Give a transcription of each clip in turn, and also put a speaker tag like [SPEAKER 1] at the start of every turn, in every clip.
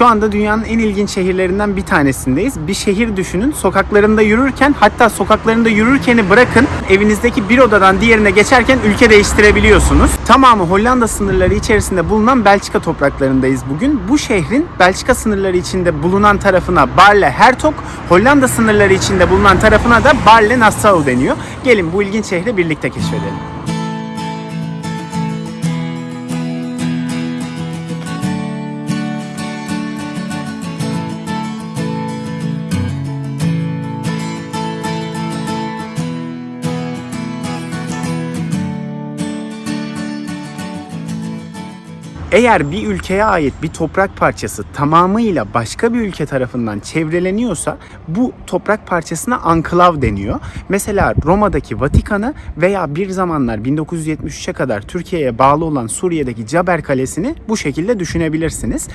[SPEAKER 1] Şu anda dünyanın en ilginç şehirlerinden bir tanesindeyiz. Bir şehir düşünün. Sokaklarında yürürken hatta sokaklarında yürürkeni bırakın evinizdeki bir odadan diğerine geçerken ülke değiştirebiliyorsunuz. Tamamı Hollanda sınırları içerisinde bulunan Belçika topraklarındayız bugün. Bu şehrin Belçika sınırları içinde bulunan tarafına Barle Hertog, Hollanda sınırları içinde bulunan tarafına da Barle Nassau deniyor. Gelin bu ilginç şehri birlikte keşfedelim. Eğer bir ülkeye ait bir toprak parçası tamamıyla başka bir ülke tarafından çevreleniyorsa bu toprak parçasına anklav deniyor. Mesela Roma'daki Vatikan'ı veya bir zamanlar 1973'e kadar Türkiye'ye bağlı olan Suriye'deki Caber Kalesi'ni bu şekilde düşünebilirsiniz.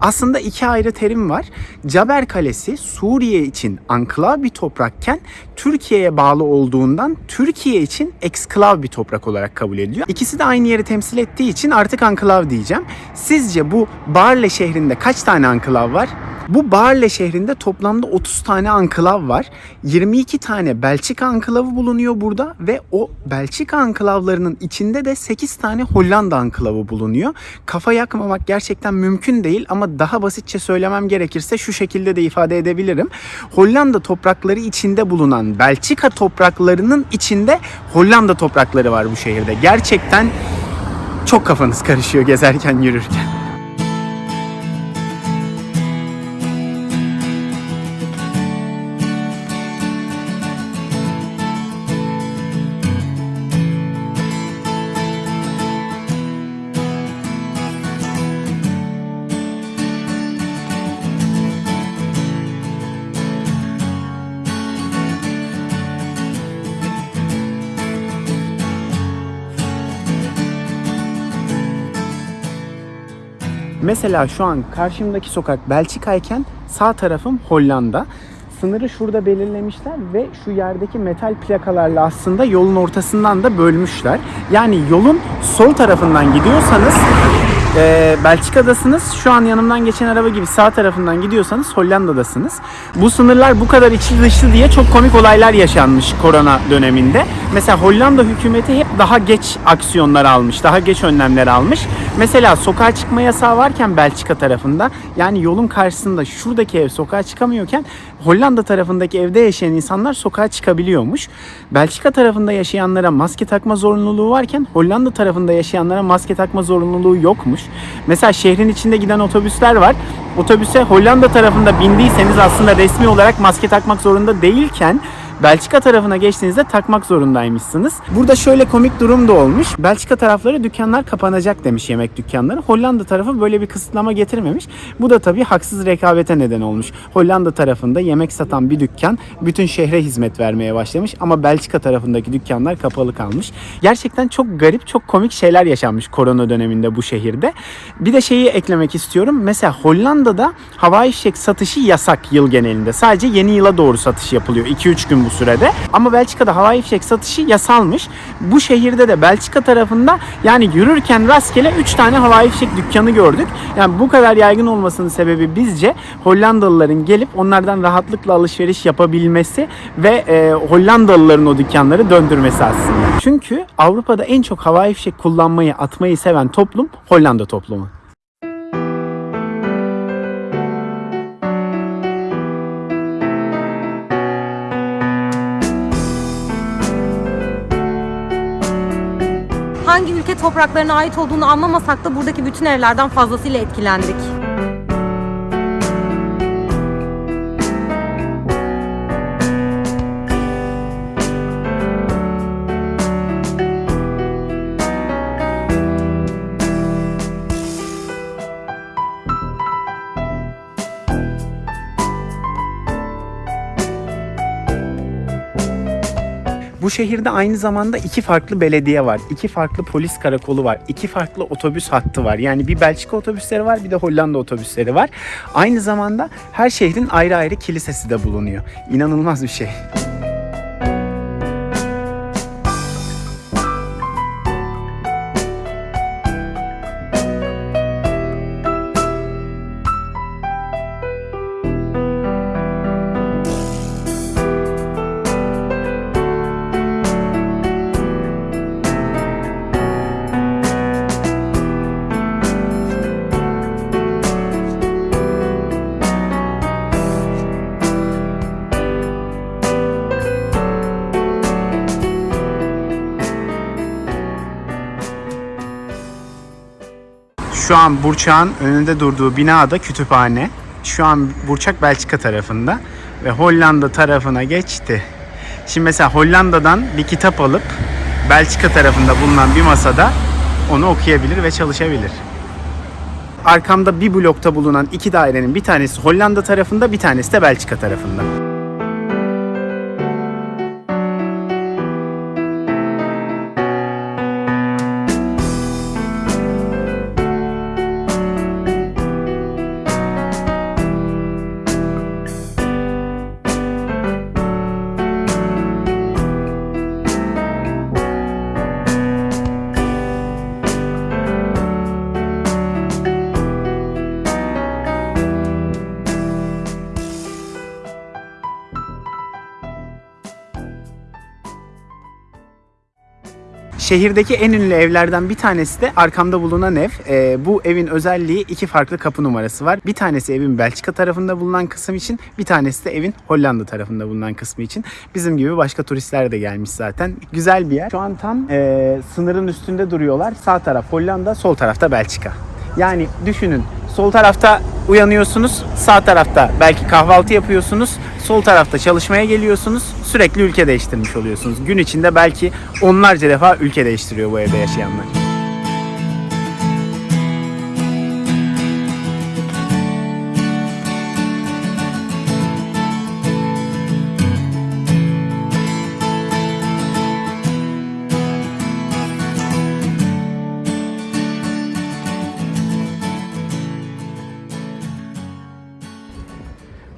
[SPEAKER 1] Aslında iki ayrı terim var. Caber Kalesi Suriye için anklav bir toprakken Türkiye'ye bağlı olduğundan Türkiye için eksklav bir toprak olarak kabul ediliyor. İkisi de aynı yeri temsil ettiği için artık anklav diyeceğim. Sizce bu Barle şehrinde kaç tane anklav var? Bu Barle şehrinde toplamda 30 tane anklav var. 22 tane Belçika anklavı bulunuyor burada ve o Belçika anklavlarının içinde de 8 tane Hollanda anklavı bulunuyor. Kafa yakmamak gerçekten mümkün değil ama daha basitçe söylemem gerekirse şu şekilde de ifade edebilirim. Hollanda toprakları içinde bulunan Belçika topraklarının içinde Hollanda toprakları var bu şehirde. Gerçekten çok kafanız karışıyor gezerken yürürken. Mesela şu an karşımdaki sokak Belçika'yken sağ tarafım Hollanda. Sınırı şurada belirlemişler ve şu yerdeki metal plakalarla aslında yolun ortasından da bölmüşler. Yani yolun sol tarafından gidiyorsanız e, Belçika'dasınız. Şu an yanımdan geçen araba gibi sağ tarafından gidiyorsanız Hollanda'dasınız. Bu sınırlar bu kadar içi dışlı diye çok komik olaylar yaşanmış korona döneminde. Mesela Hollanda hükümeti hep daha geç aksiyonlar almış, daha geç önlemler almış. Mesela sokağa çıkma yasağı varken Belçika tarafında yani yolun karşısında şuradaki ev sokağa çıkamıyorken Hollanda tarafındaki evde yaşayan insanlar sokağa çıkabiliyormuş. Belçika tarafında yaşayanlara maske takma zorunluluğu varken Hollanda tarafında yaşayanlara maske takma zorunluluğu yokmuş. Mesela şehrin içinde giden otobüsler var. Otobüse Hollanda tarafında bindiyseniz aslında resmi olarak maske takmak zorunda değilken Belçika tarafına geçtiğinizde takmak zorundaymışsınız. Burada şöyle komik durum da olmuş. Belçika tarafları dükkanlar kapanacak demiş yemek dükkanları. Hollanda tarafı böyle bir kısıtlama getirmemiş. Bu da tabii haksız rekabete neden olmuş. Hollanda tarafında yemek satan bir dükkan bütün şehre hizmet vermeye başlamış ama Belçika tarafındaki dükkanlar kapalı kalmış. Gerçekten çok garip, çok komik şeyler yaşanmış korona döneminde bu şehirde. Bir de şeyi eklemek istiyorum. Mesela Hollanda'da havai fişek satışı yasak yıl genelinde. Sadece yeni yıla doğru satış yapılıyor. 2-3 gün bu sürede. Ama Belçika'da havai fişek satışı yasalmış. Bu şehirde de Belçika tarafında yani yürürken rastgele 3 tane havai fişek dükkanı gördük. Yani bu kadar yaygın olmasının sebebi bizce Hollandalıların gelip onlardan rahatlıkla alışveriş yapabilmesi ve e, Hollandalıların o dükkanları döndürmesi aslında. Çünkü Avrupa'da en çok havai fişek kullanmayı, atmayı seven toplum Hollanda toplumu.
[SPEAKER 2] Hangi ülke topraklarına ait olduğunu anlamasak da buradaki bütün evlerden fazlasıyla etkilendik.
[SPEAKER 1] Şehirde aynı zamanda iki farklı belediye var. iki farklı polis karakolu var. iki farklı otobüs hattı var. Yani bir Belçika otobüsleri var bir de Hollanda otobüsleri var. Aynı zamanda her şehrin ayrı ayrı kilisesi de bulunuyor. İnanılmaz bir şey. Şu an Burçak'ın önünde durduğu binada kütüphane. Şu an Burçak Belçika tarafında ve Hollanda tarafına geçti. Şimdi mesela Hollanda'dan bir kitap alıp Belçika tarafında bulunan bir masada onu okuyabilir ve çalışabilir. Arkamda bir blokta bulunan iki dairenin bir tanesi Hollanda tarafında, bir tanesi de Belçika tarafında. Şehirdeki en ünlü evlerden bir tanesi de arkamda bulunan ev. Ee, bu evin özelliği iki farklı kapı numarası var. Bir tanesi evin Belçika tarafında bulunan kısım için, bir tanesi de evin Hollanda tarafında bulunan kısmı için. Bizim gibi başka turistler de gelmiş zaten. Güzel bir yer. Şu an tam e, sınırın üstünde duruyorlar. Sağ taraf Hollanda, sol tarafta Belçika. Yani düşünün sol tarafta uyanıyorsunuz, sağ tarafta belki kahvaltı yapıyorsunuz, sol tarafta çalışmaya geliyorsunuz. Sürekli ülke değiştirmiş oluyorsunuz. Gün içinde belki onlarca defa ülke değiştiriyor bu evde yaşayanlar.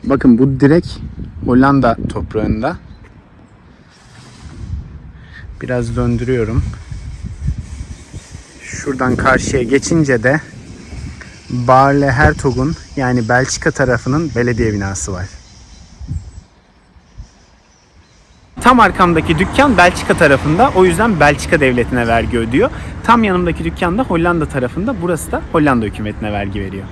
[SPEAKER 1] Bakın bu direkt Hollanda toprağında. Biraz döndürüyorum. Şuradan karşıya geçince de Barle Hertog'un yani Belçika tarafının belediye binası var. Tam arkamdaki dükkan Belçika tarafında. O yüzden Belçika devletine vergi ödüyor. Tam yanımdaki dükkan da Hollanda tarafında. Burası da Hollanda hükümetine vergi veriyor.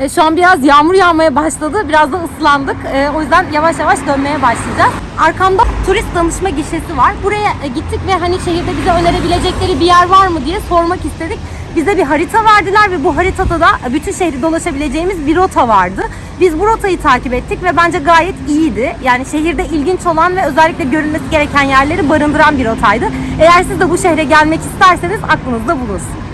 [SPEAKER 2] E, şu an biraz yağmur yağmaya başladı. Biraz da ıslandık. E, o yüzden yavaş yavaş dönmeye başlayacağız. Arkamda turist danışma gişesi var. Buraya e, gittik ve hani şehirde bize önerebilecekleri bir yer var mı diye sormak istedik. Bize bir harita verdiler ve bu haritada da bütün şehri dolaşabileceğimiz bir rota vardı. Biz bu rotayı takip ettik ve bence gayet iyiydi. Yani şehirde ilginç olan ve özellikle görülmesi gereken yerleri barındıran bir rotaydı. Eğer siz de bu şehre gelmek isterseniz aklınızda bulunsun.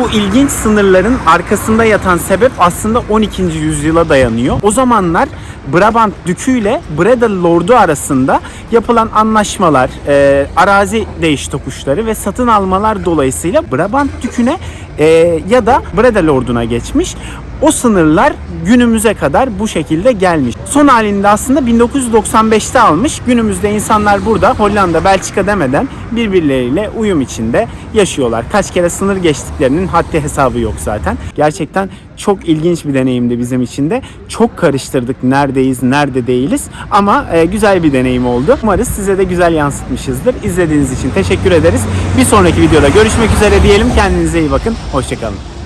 [SPEAKER 1] Bu ilginç sınırların arkasında yatan sebep aslında 12. yüzyıla dayanıyor. O zamanlar Brabant Dükü ile Breda Lordu arasında yapılan anlaşmalar, e, arazi değiş tokuşları ve satın almalar dolayısıyla Brabant Dükü'ne e, ya da Breda Lordu'na geçmiş. O sınırlar günümüze kadar bu şekilde gelmiş. Son halinde aslında 1995'te almış. Günümüzde insanlar burada Hollanda, Belçika demeden birbirleriyle uyum içinde yaşıyorlar. Kaç kere sınır geçtiklerinin haddi hesabı yok zaten. Gerçekten çok ilginç bir deneyimdi bizim için de. Çok karıştırdık neredeyiz, nerede değiliz ama e, güzel bir deneyim oldu. Umarız size de güzel yansıtmışızdır. İzlediğiniz için teşekkür ederiz. Bir sonraki videoda görüşmek üzere diyelim. Kendinize iyi bakın. Hoşçakalın.